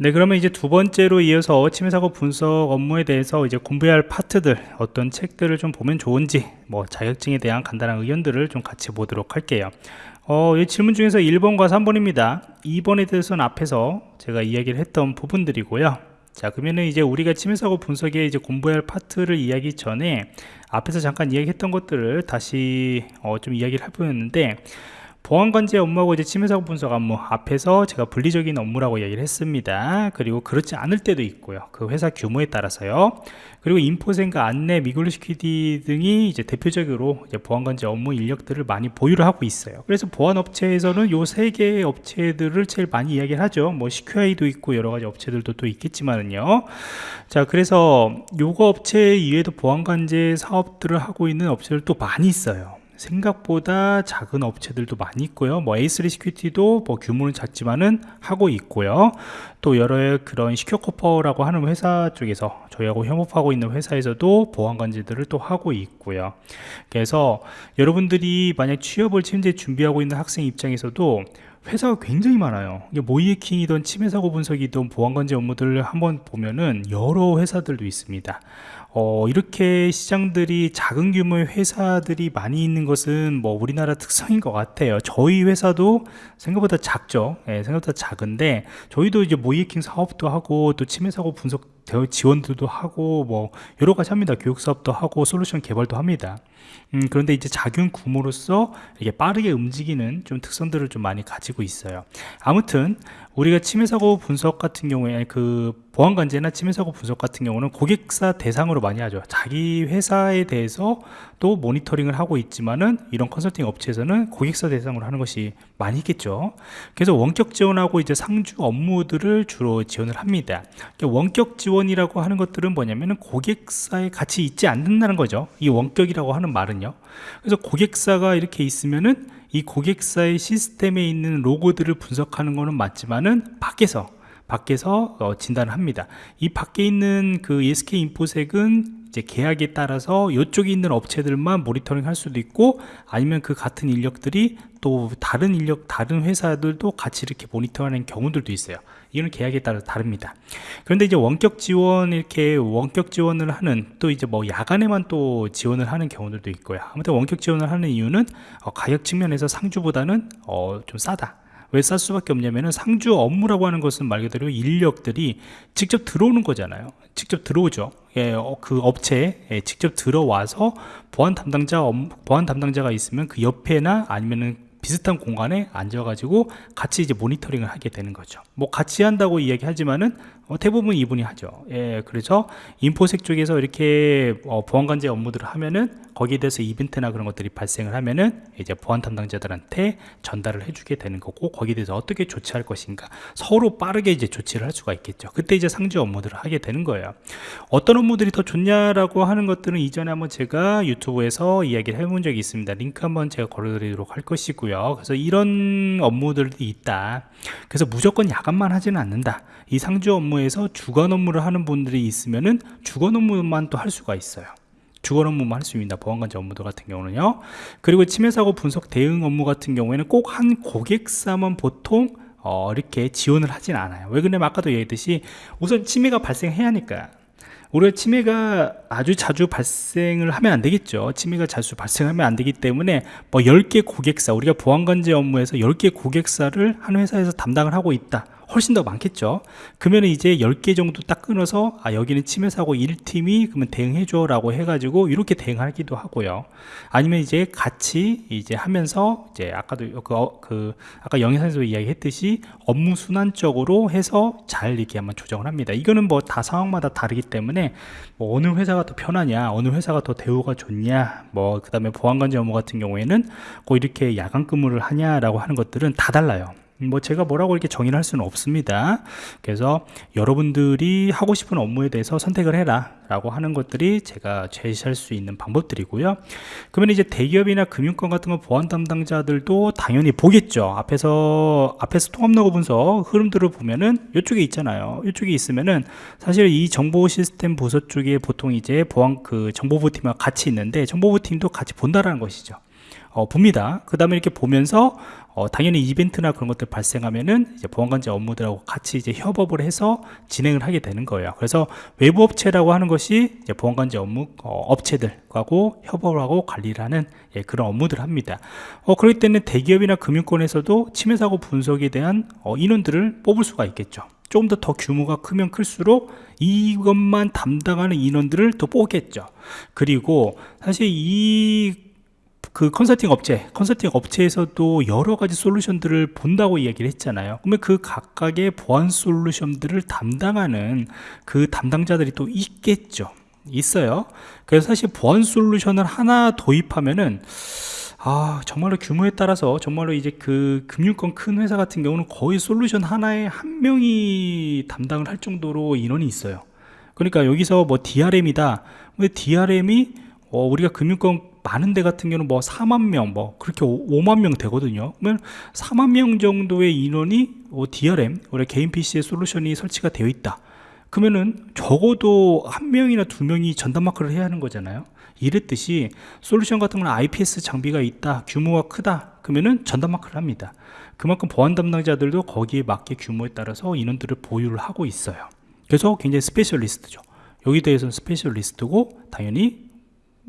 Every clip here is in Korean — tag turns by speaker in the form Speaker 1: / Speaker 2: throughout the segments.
Speaker 1: 네 그러면 이제 두 번째로 이어서 침해사고 분석 업무에 대해서 이제 공부해야 할 파트들 어떤 책들을 좀 보면 좋은지 뭐 자격증에 대한 간단한 의견들을 좀 같이 보도록 할게요. 어, 이 질문 중에서 1번과 3번입니다. 2번에 대해서는 앞에서 제가 이야기를 했던 부분들이고요. 자 그러면은 이제 우리가 침해사고 분석에 이제 공부해야 할 파트를 이야기 전에 앞에서 잠깐 이야기했던 것들을 다시 어, 좀 이야기를 해보였는데 보안 관제 업무하고 이제 침해 사고 분석 업무 앞에서 제가 분리적인 업무라고 얘기를 했습니다. 그리고 그렇지 않을 때도 있고요. 그 회사 규모에 따라서요. 그리고 인포섹과 안랩 이글루시큐리티 등이 이제 대표적으로 이제 보안 관제 업무 인력들을 많이 보유를 하고 있어요. 그래서 보안 업체에서는 요 세 개의 업체들을 제일 많이 이야기를 하죠. 뭐 SECUI도 있고 여러 가지 업체들도 또 있겠지만은요. 자 그래서 요거 업체 이외에도 보안 관제 사업들을 하고 있는 업체들도 많이 있어요 생각보다 작은 업체들도 많이 있고요. 뭐 A3 시큐리티도 뭐 규모는 작지만은 하고 있고요. 또 여러 그런 시큐커퍼라고 하는 회사 쪽에서 저희하고 협업하고 있는 회사에서도 보안관제들을 또 하고 있고요. 그래서 여러분들이 만약 취업을 현재 준비하고 있는 학생 입장에서도 회사가 굉장히 많아요. 모이해킹이든 침해사고 분석이든 보안관제 업무들을 한번 보면은 여러 회사들도 있습니다 어, 이렇게 시장들이 작은 규모의 회사들이 많이 있는 것은 뭐 우리나라 특성인 것 같아요. 저희 회사도 생각보다 작죠. 예, 생각보다 작은데 저희도 이제 모이킹 사업도 하고 또 침해 사고 분석 지원들도 하고 뭐 여러 가지 합니다. 교육 사업도 하고 솔루션 개발도 합니다. 음, 그런데 이제 작은 규모로서 이게 빠르게 움직이는 좀 특성들을 좀 많이 가지고 있어요. 아무튼 우리가 침해 사고 분석 같은 경우에 그 보안 관제나 침해 사고 분석 같은 경우는 고객사 대상으로 많이 하죠. 자기 회사에 대해서 또 모니터링을 하고 있지만은 이런 컨설팅 업체에서는 고객사 대상으로 하는 것이 많이 있겠죠. 그래서 원격 지원하고 이제 상주 업무들을 주로 지원을 합니다. 원격 지원이라고 하는 것들은 뭐냐면은 고객사에 같이 있지 않는다는 거죠. 이 원격이라고 하는 말은요. 그래서 고객사가 이렇게 있으면은 이 고객사의 시스템에 있는 로고들을 분석하는 것은 맞지만은 밖에서 밖에서 어, 진단을 합니다. 이 밖에 있는 그 ESK 인포색은 이제 계약에 따라서 이쪽에 있는 업체들만 모니터링 할 수도 있고 아니면 그 같은 인력들이 또 다른 인력 다른 회사들도 같이 이렇게 모니터하는 경우들도 있어요. 이거는 계약에 따라 다릅니다. 그런데 이제 원격 지원 이렇게 원격 지원을 하는 또 이제 뭐 야간에만 또 지원을 하는 경우들도 있고요. 아무튼 원격 지원을 하는 이유는 어, 가격 측면에서 상주보다는 어, 좀 싸다 왜 쌀 수밖에 없냐면은 상주 업무라고 하는 것은 말 그대로 인력들이 직접 들어오는 거잖아요 직접 들어오죠 예, 어, 그 업체에 예, 직접 들어와서 보안 담당자 보안 담당자가 있으면 그 옆에나 아니면은 비슷한 공간에 앉아가지고 같이 이제 모니터링을 하게 되는 거죠. 뭐 같이 한다고 이야기하지만은 어, 대부분 이분이 하죠. 예, 그래서 인포색 쪽에서 이렇게 어, 보안관제 업무들을 하면은 거기에 대해서 이벤트나 그런 것들이 발생을 하면은 이제 보안 담당자들한테 전달을 해주게 되는 거고 거기에 대해서 어떻게 조치할 것인가 서로 빠르게 이제 조치를 할 수가 있겠죠. 그때 이제 상주 업무들을 하게 되는 거예요. 어떤 업무들이 더 좋냐라고 하는 것들은 이전에 한번 제가 유튜브에서 이야기를 해본 적이 있습니다. 링크 한번 제가 걸어드리도록 할 것이고요. 그래서 이런 업무들이 있다. 그래서 무조건 야간만 하지는 않는다. 이 상주 업무 에서 주간 업무를 하는 분들이 있으면은 주간 업무만 또 할 수가 있어요. 주간 업무만 할 수 있습니다. 보안관제 업무들 같은 경우는요. 그리고 침해사고 분석 대응 업무 같은 경우에는 꼭 한 고객사만 보통 어, 이렇게 지원을 하진 않아요. 왜 그러냐면 아까도 얘기했듯이 우선 침해가 발생해야 하니까 우리가 치매가 아주 자주 발생을 하면 안 되겠죠 치매가 자주 발생하면 안 되기 때문에 뭐 10개 고객사 우리가 보안관제 업무에서 10개 고객사를 한 회사에서 담당을 하고 있다 훨씬 더 많겠죠. 그러면 이제 10개 정도 딱 끊어서 아 여기는 침해 사고 1팀이 그러면 대응해 줘 라고 해가지고 이렇게 대응하기도 하고요. 아니면 이제 같이 이제 하면서 이제 아까도 그, 어, 그 아까 영상에서 이야기했듯이 업무 순환적으로 해서 잘 이렇게 한번 조정을 합니다. 이거는 뭐 다 상황마다 다르기 때문에 뭐 어느 회사가 더 편하냐 어느 회사가 더 대우가 좋냐 뭐 그 다음에 보안관제 업무 같은 경우에는 꼭 이렇게 야간 근무를 하냐라고 하는 것들은 다 달라요 뭐 제가 뭐라고 이렇게 정의를 할 수는 없습니다. 그래서 여러분들이 하고 싶은 업무에 대해서 선택을 해라 라고 하는 것들이 제가 제시할 수 있는 방법들이고요. 그러면 이제 대기업이나 금융권 같은 거 보안 담당자들도 당연히 보겠죠. 앞에서 앞에서 통합 로그 분석 흐름들을 보면은 이쪽에 있잖아요. 이쪽에 있으면은 사실 이 정보 시스템 부서 쪽에 보통 이제 보안 그 정보부 팀과 같이 있는데 정보부 팀도 같이 본다라는 것이죠. 어, 봅니다. 그 다음에 이렇게 보면서 어, 당연히 이벤트나 그런 것들 발생하면은 이제 보안관제 업무들하고 같이 이제 협업을 해서 진행을 하게 되는 거예요. 그래서 외부 업체라고 하는 것이 이제 보안관제 업무 어, 업체들하고 협업을 하고 관리를 하는 예, 그런 업무들을 합니다. 어, 그렇기 때문에 대기업이나 금융권에서도 침해 사고 분석에 대한 어, 인원들을 뽑을 수가 있겠죠. 조금 더 더 규모가 크면 클수록 이것만 담당하는 인원들을 또 뽑겠죠. 그리고 사실 이 그 컨설팅 업체, 컨설팅 업체에서도 여러 가지 솔루션들을 본다고 이야기를 했잖아요. 그러면 그 각각의 보안 솔루션들을 담당하는 그 담당자들이 또 있겠죠. 있어요. 그래서 사실 보안 솔루션을 하나 도입하면은 아 정말로 규모에 따라서 정말로 이제 그 금융권 큰 회사 같은 경우는 거의 솔루션 하나에 한 명이 담당을 할 정도로 인원이 있어요 그러니까 여기서 뭐 DRM이다 근데 DRM이 어, 우리가 금융권 많은 데 같은 경우는 뭐 4만 명, 뭐 그렇게 5, 만 명 되거든요. 그러면 4만 명 정도의 인원이 어, DRM, 우리 개인 PC의 솔루션이 설치가 되어 있다. 그러면은 적어도 한 명이나 두 명이 전담 마크를 해야 하는 거잖아요. 이랬듯이 솔루션 같은 거는 IPS 장비가 있다 규모가 크다 그러면은 전담 마크를 합니다 그만큼 보안 담당자들도 거기에 맞게 규모에 따라서 인원들을 보유를 하고 있어요 그래서 굉장히 specialist죠 여기 대해서는 specialist고 당연히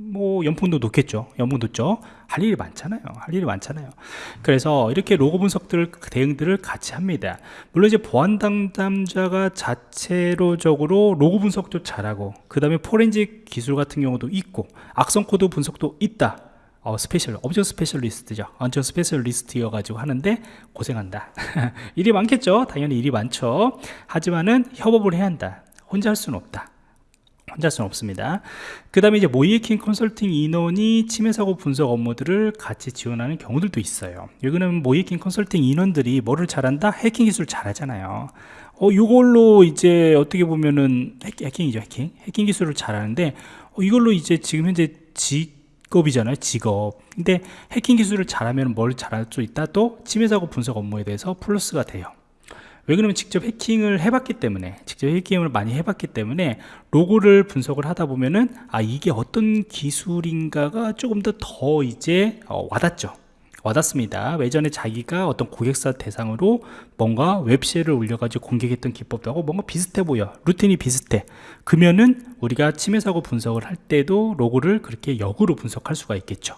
Speaker 1: 뭐 연봉도 높겠죠 연봉 높죠 할 일이 많잖아요 할 일이 많잖아요 그래서 이렇게 로그 분석들 대응들을 같이 합니다 물론 이제 보안 담당자가 자체로적으로 로그 분석도 잘하고 그 다음에 포렌식 기술 같은 경우도 있고 악성 코드 분석도 있다 어, special, 엄청 specialist죠. 엄청 specialist여 가지고 하는데 고생한다. 일이 많겠죠. 당연히 일이 많죠. 하지만은 협업을 해야 한다. 혼자 할 수는 없다. 혼자 할 수는 없습니다. 그 다음에 이제 모의해킹 컨설팅 인원이 침해 사고 분석 업무들을 같이 지원하는 경우들도 있어요. 여기는 모의해킹 컨설팅 인원들이 뭐를 잘한다? 해킹 기술 잘하잖아요. 어, 이걸로 이제 어떻게 보면은 해킹, 이죠 해킹? 해킹 기술을 잘하는데 어, 이걸로 이제 지금 현재 직업이잖아요 직업. 근데 해킹 기술을 잘하면 뭘 잘할 수 있다? 또 침해 사고 분석 업무에 대해서 플러스가 돼요 왜 그러면 직접 해킹을 해봤기 때문에 직접 해킹을 많이 해봤기 때문에 로고를 분석을 하다 보면은 아 이게 어떤 기술인가가 조금 더 더 이제 어, 와닿죠. 와닿습니다. 외전에 자기가 어떤 고객사 대상으로 뭔가 웹쉘을 올려가지고 공격했던 기법도 하고 뭔가 비슷해 보여. 루틴이 비슷해. 그러면은 우리가 침해 사고 분석을 할 때도 로고를 그렇게 역으로 분석할 수가 있겠죠.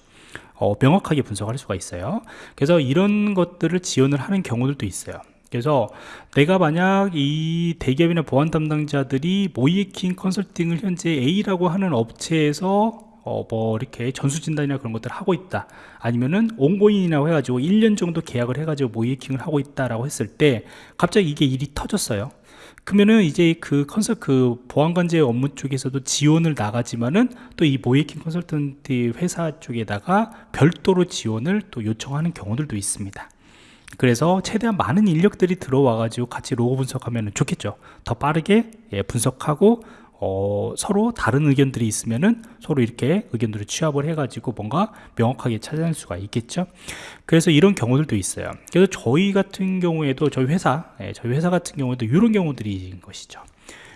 Speaker 1: 어, 명확하게 분석할 수가 있어요. 그래서 이런 것들을 지원을 하는 경우들도 있어요 그래서 내가 만약 이 대기업이나 보안 담당자들이 모이킹 컨설팅을 현재 A라고 하는 업체에서 어 뭐 이렇게 전수진단이나 그런 것들을 하고 있다. 아니면은 온고인이라고 해가지고 1년 정도 계약을 해가지고 모이킹을 하고 있다라고 했을 때 갑자기 이게 일이 터졌어요. 그러면은 이제 그 컨설 그 보안관제 업무 쪽에서도 지원을 나가지만은 또 이 모이킹 컨설턴트 회사 쪽에다가 별도로 지원을 또 요청하는 경우들도 있습니다 그래서 최대한 많은 인력들이 들어와 가지고 같이 로고 분석하면 좋겠죠 더 빠르게 예, 분석하고 어, 서로 다른 의견들이 있으면은 서로 이렇게 의견들을 취합을 해가지고 뭔가 명확하게 찾아낼 수가 있겠죠. 그래서 이런 경우들도 있어요. 그래서 저희 같은 경우에도 저희 회사, 예, 저희 회사 같은 경우에도 이런 경우들이 것이죠.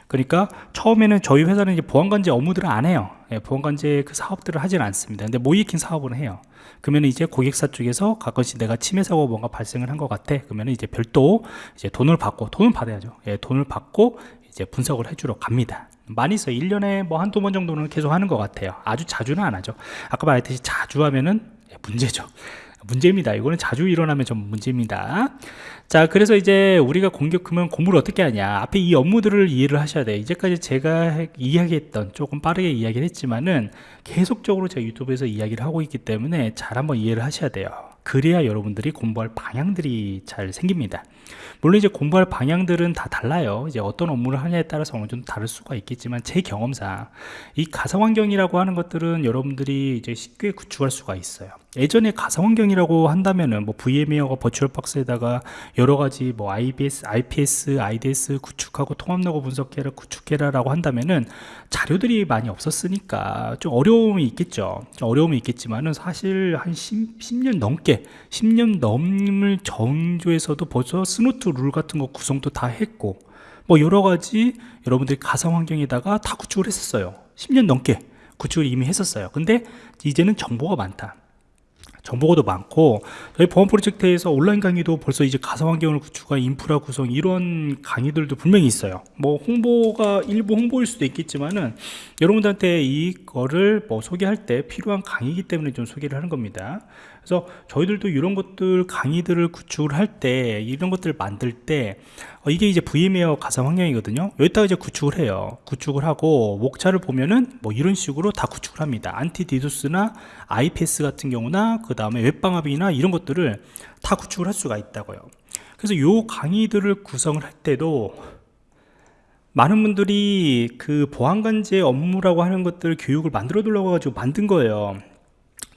Speaker 1: 그러니까 처음에는 저희 회사는 이제 보안관제 업무들을 안 해요. 예, 보안관제 그 사업들을 하진 않습니다. 근데 모이킹 사업을 해요. 그러면 이제 고객사 쪽에서 가끔씩 내가 침해 사고 뭔가 발생을 한 것 같아. 그러면 이제 별도 이제 돈을 받고 돈을 받아야죠. 예, 돈을 받고 이제 분석을 해주러 갑니다. 많이 있어요. 1년에 뭐 한두 번 정도는 계속 하는 것 같아요. 아주 자주는 안 하죠. 아까 말했듯이 자주 하면은 예, 문제죠. 문제입니다. 이거는 자주 일어나면 좀 문제입니다. 자, 그래서 이제 우리가 공격하면 공부를 어떻게 하냐. 앞에 이 업무들을 이해를 하셔야 돼요. 이제까지 제가 이야기했던 조금 빠르게 이야기를 했지만은 계속적으로 제가 유튜브에서 이야기를 하고 있기 때문에 잘 한번 이해를 하셔야 돼요. 그래야 여러분들이 공부할 방향들이 잘 생깁니다. 물론 이제 공부할 방향들은 다 달라요. 이제 어떤 업무를 하냐에 따라서 어느 정도 다를 수가 있겠지만 제 경험상 이 가상환경이라고 하는 것들은 여러분들이 이제 쉽게 구축할 수가 있어요. 예전에 가상환경이라고 한다면은 뭐 VM웨어가 버추얼박스에다가 여러 가지 뭐 IBS, IPS, IDS 구축하고 통합로그 분석해라, 구축해라라고 한다면은 자료들이 많이 없었으니까 좀 어려움이 있겠죠. 좀 어려움이 있겠지만은 사실 한 10, 10년 넘게 10년 넘을 정도에서도 벌써 Snort 룰 같은 거 구성도 다 했고 뭐 여러 가지 여러분들이 가상환경에다가 다 구축을 했었어요. 10년 넘게 구축을 이미 했었어요. 근데 이제는 정보가 많다. 정보가도 많고 저희 보안 프로젝트에서 온라인 강의도 벌써 이제 가상 환경을 구축한 인프라 구성 이런 강의들도 분명히 있어요. 뭐 홍보가 일부 홍보일 수도 있겠지만은 여러분들한테 이거를 뭐 소개할 때 필요한 강의이기 때문에 좀 소개를 하는 겁니다 그래서 저희들도 이런 것들 강의들을 구축을 할 때 이런 것들을 만들 때 어, 이게 이제 VMware 가상 환경이거든요. 여기다가 이제 구축을 해요. 구축을 하고 목차를 보면은 뭐 이런 식으로 다 구축을 합니다. anti DDoS나 IPS 같은 경우나 그 다음에 웹방화벽이나 이런 것들을 다 구축을 할 수가 있다고요. 그래서 요 강의들을 구성을 할 때도 많은 분들이 그 보안관제 업무라고 하는 것들 교육을 만들어 두려고 가지고 만든 거예요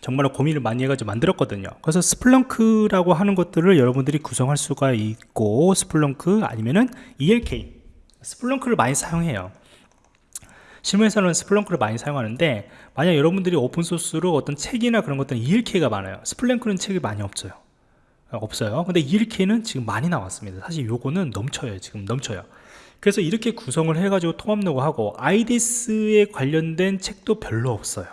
Speaker 1: 정말로 고민을 많이 해가지고 만들었거든요. 그래서 Splunk라고 하는 것들을 여러분들이 구성할 수가 있고 Splunk 아니면은 ELK Splunk를 많이 사용해요. 실무에서는 Splunk를 많이 사용하는데 만약 여러분들이 open source로 어떤 책이나 그런 것들은 ELK가 많아요. Splunk는 책이 많이 없어요. 없어요. 근데 ELK는 지금 많이 나왔습니다. 사실 요거는 넘쳐요 지금 넘쳐요. 그래서 이렇게 구성을 해가지고 통합 로그 하고 IDS에 관련된 책도 별로 없어요.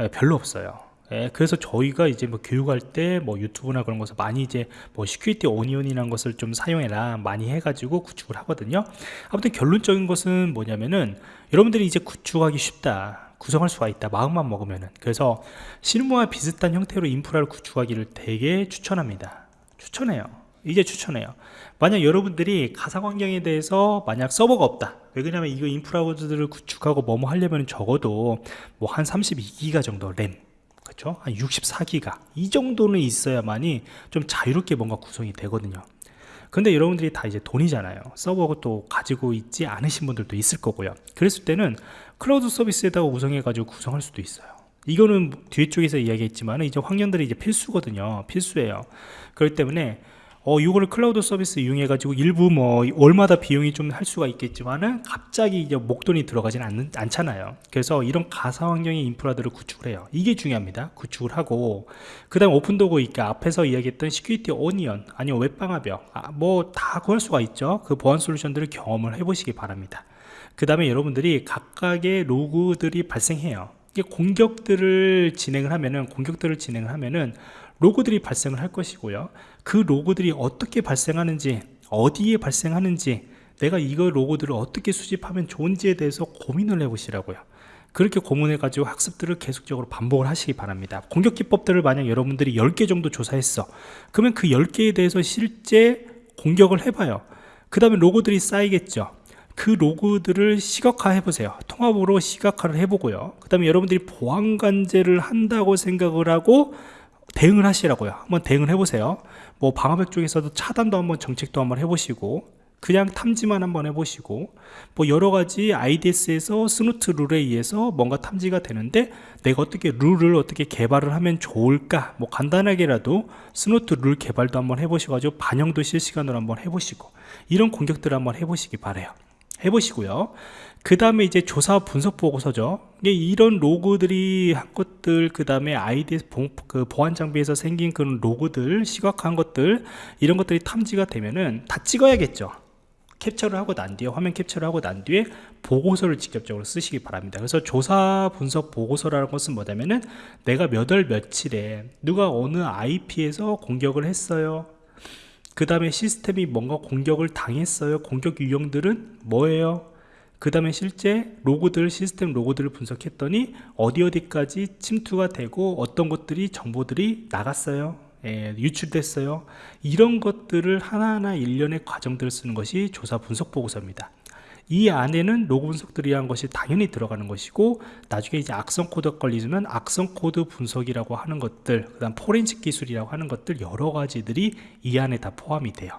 Speaker 1: 예, 별로 없어요 예, 그래서 저희가 이제 뭐 교육할 때 뭐 유튜브나 그런 것을 많이 이제 뭐 Security Onion이라는 것을 좀 사용해라 많이 해가지고 구축을 하거든요. 아무튼 결론적인 것은 뭐냐면은 여러분들이 이제 구축하기 쉽다 구성할 수가 있다 마음만 먹으면은. 그래서 실무와 비슷한 형태로 인프라를 구축하기를 되게 추천합니다. 추천해요. 이제 추천해요. 만약 여러분들이 가상 환경에 대해서 만약 서버가 없다. 왜 그러냐면 이거 인프라들을 구축하고 뭐뭐 하려면 적어도 뭐 한 32기가 정도 램 그렇죠? 한 64기가 이 정도는 있어야만이 좀 자유롭게 뭔가 구성이 되거든요. 근데 여러분들이 다 이제 돈이잖아요. 서버도 가지고 있지 않으신 분들도 있을 거고요. 그랬을 때는 클라우드 서비스에다가 구성해 가지고 구성할 수도 있어요. 이거는 뒤쪽에서 이야기했지만 이제 환경들이 이제 필수거든요. 필수예요. 그렇기 때문에 어, 이거를 클라우드 서비스 이용해 가지고 일부 뭐 월마다 비용이 좀 할 수가 있겠지만은 갑자기 이제 목돈이 들어가지는 않는, 않잖아요. 그래서 이런 가상 환경의 인프라들을 구축을 해요. 이게 중요합니다. 구축을 하고. 그 다음 오픈도구 있게 앞에서 이야기했던 Security Onion 아니면 웹방화벽 아, 뭐 다 구할 수가 있죠. 그 보안 솔루션들을 경험을 해 보시기 바랍니다. 그 다음에 여러분들이 각각의 로그들이 발생해요. 이게 공격들을 진행을 하면은 공격들을 진행을 하면은 로그들이 발생을 할 것이고요 그 로그들이 어떻게 발생하는지 어디에 발생하는지 내가 이거 로그들을 어떻게 수집하면 좋은지에 대해서 고민을 해 보시라고요. 그렇게 고민해 가지고 학습들을 계속적으로 반복을 하시기 바랍니다. 공격 기법들을 만약 여러분들이 10개 정도 조사했어. 그러면 그 10개에 대해서 실제 공격을 해봐요. 그 다음에 로고들이 쌓이겠죠. 그 로그들을 시각화 해보세요. 통합으로 시각화를 해보고요. 그 다음에 여러분들이 보안관제를 한다고 생각을 하고 대응을 하시라고요. 한번 대응을 해보세요 뭐 방화벽 쪽에서도 차단도 한번 정책도 한번 해보시고 그냥 탐지만 한번 해보시고 뭐 여러가지 IDS에서 Snort 룰에 의해서 뭔가 탐지가 되는데 내가 어떻게 룰을 어떻게 개발을 하면 좋을까? 뭐 간단하게라도 Snort 룰 개발도 한번 해보시고 반영도 실시간으로 한번 해보시고 이런 공격들을 한번 해보시기 바래요 해보시고요. 그 다음에 이제 조사 분석 보고서죠. 이런 로그들이 한 것들 그 다음에 아이디 그 보안 장비에서 생긴 그런 로그들 시각한 것들 이런 것들이 탐지가 되면은 다 찍어야겠죠. 캡처를 하고 난 뒤에 화면 캡처를 하고 난 뒤에 보고서를 직접적으로 쓰시기 바랍니다. 그래서 조사 분석 보고서라는 것은 뭐냐면은 내가 몇 월 며칠에 누가 어느 IP에서 공격을 했어요 그 다음에 시스템이 뭔가 공격을 당했어요. 공격 유형들은 뭐예요? 그 다음에 실제 로고들 시스템 로고들을 분석했더니 어디 어디까지 침투가 되고 어떤 것들이 정보들이 나갔어요? 예, 유출됐어요. 이런 것들을 하나하나 일련의 과정들을 쓰는 것이 조사 분석 보고서입니다 이 안에는 로그 분석들이 한 것이 당연히 들어가는 것이고 나중에 이제 악성 코드가 걸리면 악성 코드 분석이라고 하는 것들 그 다음 포렌식 기술이라고 하는 것들 여러 가지들이 이 안에 다 포함이 돼요.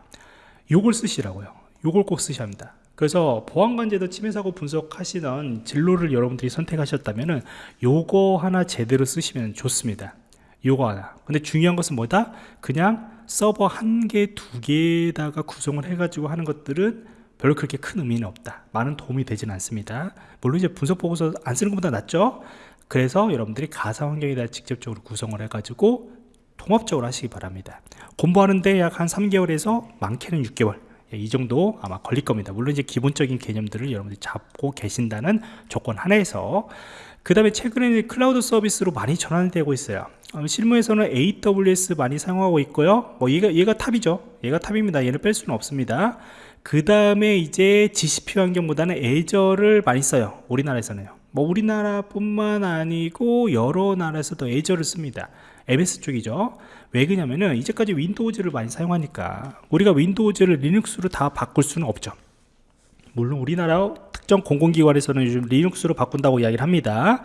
Speaker 1: 요걸 쓰시라고요. 요걸 꼭 쓰셔야 합니다. 그래서 보안관제도 침해사고 분석하시던 진로를 여러분들이 선택하셨다면 요거 하나 제대로 쓰시면 좋습니다. 요거 하나. 근데 중요한 것은 뭐다? 그냥 서버 한 개, 두 개에다가 구성을 해가지고 하는 것들은 별로 그렇게 큰 의미는 없다. 많은 도움이 되지는 않습니다. 물론 이제 분석 보고서 안 쓰는 것보다 낫죠? 그래서 여러분들이 가상 환경에다 직접적으로 구성을 해 가지고 통합적으로 하시기 바랍니다. 공부하는데 약 한 3개월에서 많게는 6개월. 예, 이 정도 아마 걸릴 겁니다. 물론 이제 기본적인 개념들을 여러분들이 잡고 계신다는 조건 하나에서. 그 다음에 최근에 클라우드 서비스로 많이 전환되고 있어요. 어, 실무에서는 AWS 많이 사용하고 있고요. 뭐 얘가 얘가 top이죠. 얘가 top입니다. 얘를 뺄 수는 없습니다 그 다음에 이제 GCP 환경보다는 Azure를 많이 써요 우리나라에서는요. 뭐 우리나라뿐만 아니고 여러 나라에서도 Azure를 씁니다. MS 쪽이죠. 왜 그러냐면은 이제까지 Windows를 많이 사용하니까 우리가 Windows를 Linux로 다 바꿀 수는 없죠. 물론 우리나라 특정 공공기관에서는 요즘 Linux로 바꾼다고 이야기를 합니다.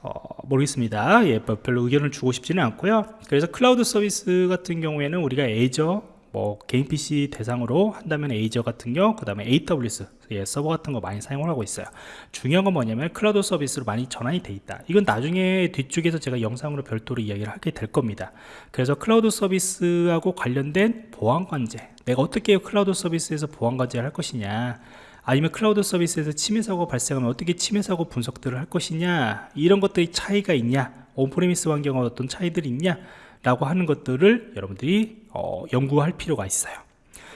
Speaker 1: 어, 모르겠습니다. 예, 뭐 별로 의견을 주고 싶지는 않고요. 그래서 클라우드 서비스 같은 경우에는 우리가 Azure 뭐 개인 PC 대상으로 한다면 Azure 같은 경우 그 다음에 AWS 예, 서버 같은 거 많이 사용을 하고 있어요. 중요한 건 뭐냐면 클라우드 서비스로 많이 전환이 돼 있다. 이건 나중에 뒤쪽에서 제가 영상으로 별도로 이야기를 하게 될 겁니다. 그래서 클라우드 서비스하고 관련된 보안 관제 내가 어떻게 클라우드 서비스에서 보안 관제를 할 것이냐 아니면 클라우드 서비스에서 침해 사고 발생하면 어떻게 침해 사고 분석들을 할 것이냐 이런 것들이 차이가 있냐 on-premise 환경과 어떤 차이들이 있냐 라고 하는 것들을 여러분들이 어, 연구할 필요가 있어요.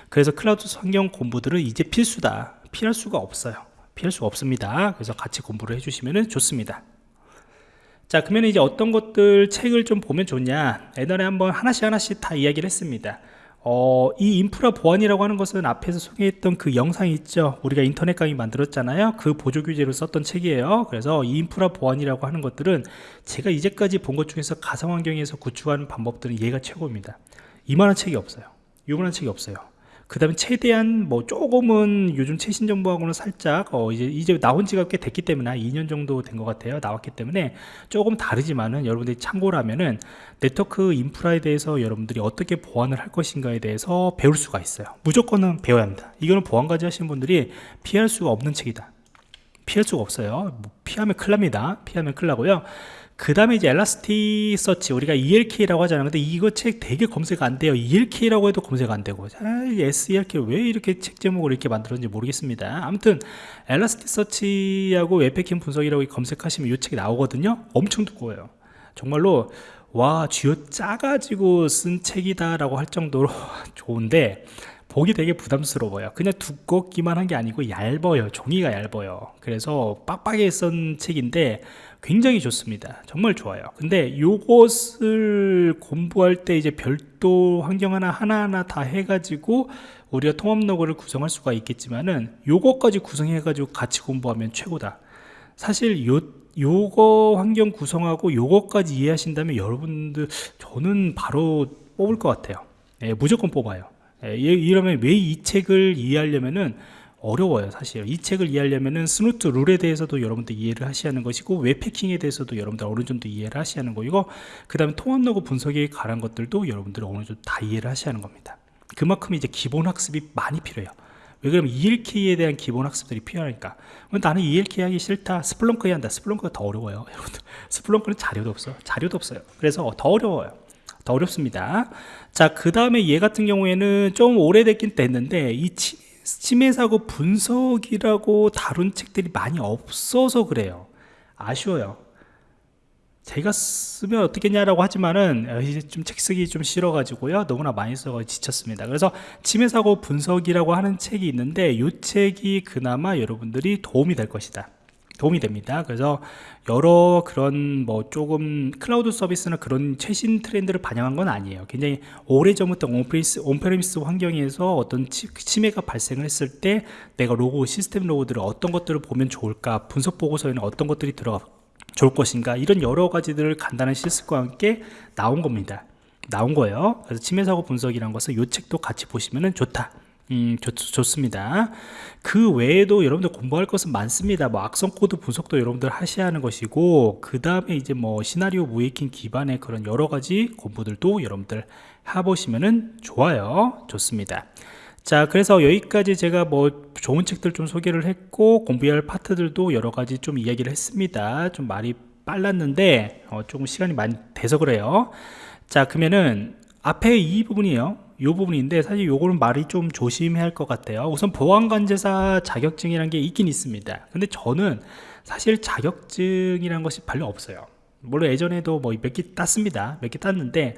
Speaker 1: 그래서 클라우드 환경 공부들은 이제 필수다. 피할 수가 없어요. 피할 수가 없습니다. 그래서 같이 공부를 해주시면 좋습니다. 자 그러면 이제 어떤 것들 책을 좀 보면 좋냐? 옛날에 한번 하나씩 하나씩 다 이야기를 했습니다 어, 이 인프라 보안이라고 하는 것은 앞에서 소개했던 그 영상이 있죠. 우리가 인터넷 강의 만들었잖아요. 그 보조 규제를 썼던 책이에요. 그래서 이 인프라 보안이라고 하는 것들은 제가 이제까지 본 것 중에서 가상환경에서 구축하는 방법들은 얘가 최고입니다. 이만한 책이 없어요. 이만한 책이 없어요 그 다음에 최대한 뭐 조금은 요즘 최신 정보하고는 살짝 어 이제 이제 나온 지가 꽤 됐기 때문에 한 2년 정도 된 것 같아요. 나왔기 때문에 조금 다르지만은 여러분들이 참고를 하면은 네트워크 인프라에 대해서 여러분들이 어떻게 보안을 할 것인가에 대해서 배울 수가 있어요. 무조건은 배워야 합니다. 이거는 보안관제 하시는 분들이 피할 수가 없는 책이다. 피할 수가 없어요. 뭐 피하면 큰일 납니다. 피하면 큰일 나고요 그 다음에 이제 Elasticsearch 우리가 ELK라고 하잖아요. 근데 이거 책 되게 검색 안 돼요. ELK라고 해도 검색 안 되고. 아, SELK 왜 이렇게 책 제목을 이렇게 만들었는지 모르겠습니다. 아무튼 Elasticsearch하고 웹해킹 분석이라고 검색하시면 이 책이 나오거든요. 엄청 두꺼워요. 정말로 와 쥐어 짜가지고 쓴 책이다 라고 할 정도로 좋은데 보기 되게 부담스러워요. 그냥 두껍기만 한 게 아니고 얇아요. 종이가 얇아요. 그래서 빡빡하게 쓴 책인데 굉장히 좋습니다. 정말 좋아요. 근데 요것을 공부할 때 이제 별도 환경 하나 하나하나 다 해가지고 우리가 통합 로그를 구성할 수가 있겠지만은 요것까지 구성해 가지고 같이 공부하면 최고다. 사실 요 요거 환경 구성하고 요것까지 이해하신다면 여러분들 저는 바로 뽑을 것 같아요. 예, 무조건 뽑아요. 예, 이러면 왜 이 책을 이해하려면은 어려워요 사실. 이 책을 이해하려면은 Snort 룰에 대해서도 여러분들 이해를 하셔야 하는 것이고 웹해킹에 대해서도 여러분들 어느 정도 이해를 하셔야 하는 거이고 그 다음에 통합 로그 분석에 관한 것들도 여러분들 어느 정도 다 이해를 하셔야 하는 겁니다. 그만큼 이제 기본 학습이 많이 필요해요. 왜 그러면 ELK에 대한 기본 학습들이 필요하니까. 나는 ELK 하기 싫다. Splunk 해야 한다. Splunk가 더 어려워요 여러분들. Splunk는 자료도 없어. 자료도 없어요. 그래서 더 어려워요. 더 어렵습니다. 자 그 다음에 얘 같은 경우에는 좀 오래됐긴 됐는데 이 침해 사고 분석이라고 다룬 책들이 많이 없어서 그래요. 아쉬워요. 제가 쓰면 어떻겠냐라고 하지만은 어, 이제 좀 책 쓰기 좀 싫어 가지고요. 너무나 많이 써서 지쳤습니다. 그래서 침해 사고 분석이라고 하는 책이 있는데 이 책이 그나마 여러분들이 도움이 될 것이다 도움이 됩니다. 그래서 여러 그런 뭐 조금 클라우드 서비스나 그런 최신 트렌드를 반영한 건 아니에요. 굉장히 오래전부터 on-premise, on-premise 환경에서 어떤 침해가 발생을 했을 때 내가 로그 시스템 로그들을 어떤 것들을 보면 좋을까 분석 보고서에는 어떤 것들이 들어가 좋을 것인가 이런 여러 가지들을 간단한 실습과 함께 나온 겁니다. 나온 거예요. 그래서 침해 사고 분석이란 것은 이 책도 같이 보시면 좋다 음, 좋, 좋습니다. 그 외에도 여러분들 공부할 것은 많습니다. 뭐 악성 코드 분석도 여러분들 하셔야 하는 것이고, 그 다음에 이제 뭐 시나리오 모의해킹 기반의 그런 여러 가지 공부들도 여러분들 해보시면은 좋아요. 좋습니다. 자, 그래서 여기까지 제가 뭐 좋은 책들 좀 소개를 했고, 공부할 파트들도 여러 가지 좀 이야기를 했습니다. 좀 말이 빨랐는데, 어, 조금 시간이 많이 돼서 그래요. 자, 그러면은 앞에 이 부분이에요. 이 부분인데 사실 요거는 말이 좀 조심해야 할 것 같아요. 우선 보안관제사 자격증이라는 게 있긴 있습니다. 근데 저는 사실 자격증이라는 것이 별로 없어요. 물론 예전에도 뭐 몇 개 땄습니다. 몇 개 땄는데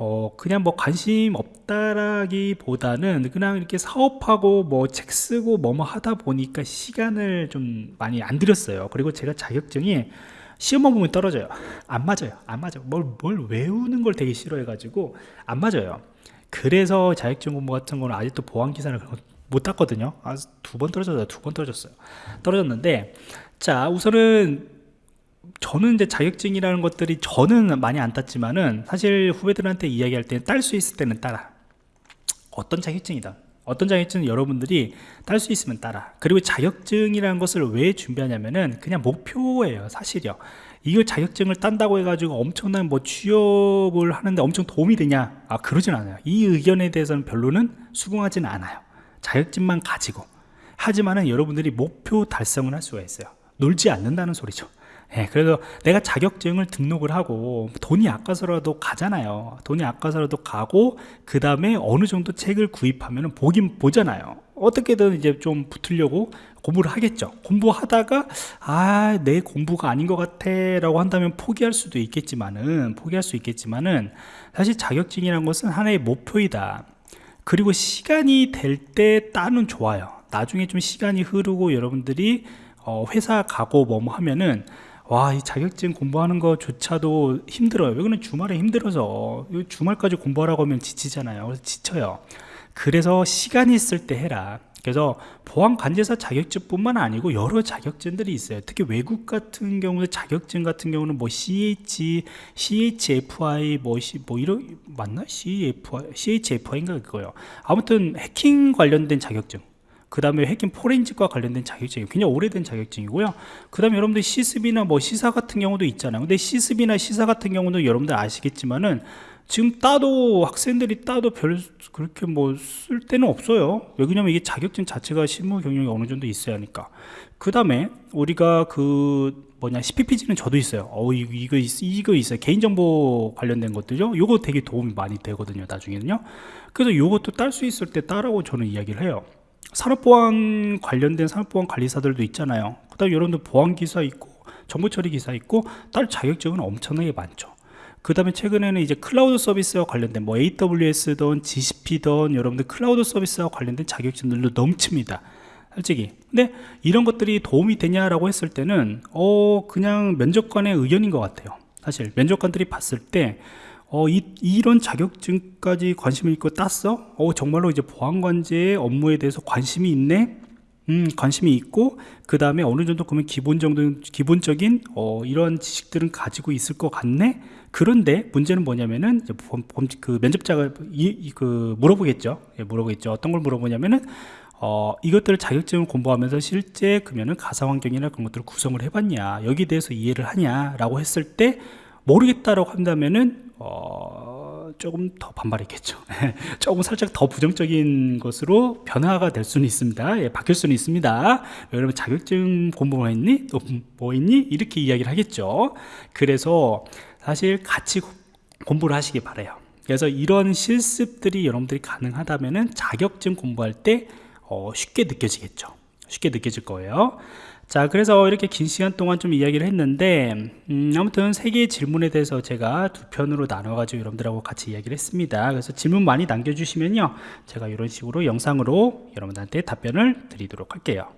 Speaker 1: 어 그냥 뭐 관심 없다라기보다는 그냥 이렇게 사업하고 뭐 책 쓰고 뭐뭐 하다 보니까 시간을 좀 많이 안 들였어요. 그리고 제가 자격증이 시험만 보면 떨어져요. 안 맞아요. 안 맞아요. 뭘, 뭘 외우는 걸 되게 싫어해 가지고 안 맞아요 그래서 자격증 공부 같은 거는 아직도 보안 기사를 못 땄거든요. 아, 두 번 떨어졌어요. 두 번 떨어졌어요. 떨어졌는데 자 우선은 저는 이제 자격증이라는 것들이 저는 많이 안 땄지만은 사실 후배들한테 이야기할 때는 딸 수 있을 때는 따라. 어떤 자격증이든 어떤 자격증은 여러분들이 딸 수 있으면 따라. 그리고 자격증이라는 것을 왜 준비하냐면은 그냥 목표예요 사실이요 이걸 자격증을 딴다고 해가지고 엄청난 뭐 취업을 하는데 엄청 도움이 되냐? 아 그러진 않아요. 이 의견에 대해서는 별로는 수긍하지는 않아요. 자격증만 가지고. 하지만은 여러분들이 목표 달성을 할 수가 있어요. 놀지 않는다는 소리죠. 예, 그래서 내가 자격증을 등록을 하고 돈이 아까서라도 가잖아요. 돈이 아까서라도 가고 그 다음에 어느 정도 책을 구입하면 보긴 보잖아요. 어떻게든 이제 좀 붙으려고 공부를 하겠죠. 공부하다가 아, 내 공부가 아닌 것 같아 라고 한다면 포기할 수도 있겠지만은 포기할 수 있겠지만은 사실 자격증이란 것은 하나의 목표이다. 그리고 시간이 될 때 따는 좋아요. 나중에 좀 시간이 흐르고 여러분들이 어, 회사 가고 뭐 하면은 와, 이 자격증 공부하는 거조차도 힘들어요. 왜냐면 주말에 힘들어서 주말까지 공부하라고 하면 지치잖아요. 그래서 지쳐요. 그래서 시간이 있을 때 해라. 그래서 보안 관제사 자격증뿐만 아니고 여러 자격증들이 있어요. 특히 외국 같은 경우는 자격증 같은 경우는 뭐 CH, CHFI 뭐, 뭐 이런 맞나? CFI, CHFI인가 그거요. 아무튼 해킹 관련된 자격증. 그 다음에 해킹 포렌식과 관련된 자격증이 굉장히 오래된 자격증이고요 그 다음에 여러분들 시습이나 뭐 시사 같은 경우도 있잖아요 근데 시습이나 시사 같은 경우도 여러분들 아시겠지만은 지금 따도 학생들이 따도 별 그렇게 뭐 쓸 데는 없어요. 왜냐면 이게 자격증 자체가 실무 경력이 어느 정도 있어야 하니까. 그 다음에 우리가 그 뭐냐 CPPG는 저도 있어요. 어 이거, 이거, 있, 이거 있어요. 개인정보 관련된 것들요. 요거 되게 도움이 많이 되거든요 나중에는요. 그래서 요것도 딸 수 있을 때 따라고 저는 이야기를 해요. 산업보안 관련된 산업보안 관리사들도 있잖아요. 그 다음에 여러분들 보안기사 있고 정보처리 기사 있고 딸 자격증은 엄청나게 많죠 그 다음에 최근에는 이제 클라우드 서비스와 관련된 뭐 AWS든 GCP든 여러분들 클라우드 서비스와 관련된 자격증들도 넘칩니다 솔직히 근데 이런 것들이 도움이 되냐라고 했을 때는 어 그냥 면접관의 의견인 것 같아요 사실 면접관들이 봤을 때 어, 이, 이런 자격증까지 관심을 있고 땄어? 어, 정말로 이제 보안관제의 업무에 대해서 관심이 있네? 음, 관심이 있고, 그 다음에 어느 정도 그러면 기본 정도, 기본적인, 어, 이런 지식들은 가지고 있을 것 같네? 그런데 문제는 뭐냐면은, 그 면접자가 이, 이, 그 물어보겠죠. 예, 물어보겠죠. 어떤 걸 물어보냐면은, 어, 이것들을 자격증을 공부하면서 실제 그러면은 가상 환경이나 그런 것들을 구성을 해봤냐, 여기에 대해서 이해를 하냐라고 했을 때 모르겠다라고 한다면은 어, 조금 더 반발했겠죠. 조금 살짝 더 부정적인 것으로 변화가 될 수는 있습니다. 예, 바뀔 수는 있습니다. 여러분 자격증 공부 뭐 했니? 뭐 했니? 이렇게 이야기를 하겠죠. 그래서 사실 같이 공부를 하시기 바래요. 그래서 이런 실습들이 여러분들이 가능하다면 자격증 공부할 때 어, 쉽게 느껴지겠죠. 쉽게 느껴질 거예요. 자 그래서 이렇게 긴 시간 동안 좀 이야기를 했는데 음, 아무튼 세 개의 질문에 대해서 제가 두 편으로 나눠 가지고 여러분들하고 같이 이야기를 했습니다 그래서 질문 많이 남겨주시면요 제가 이런 식으로 영상으로 여러분들한테 답변을 드리도록 할게요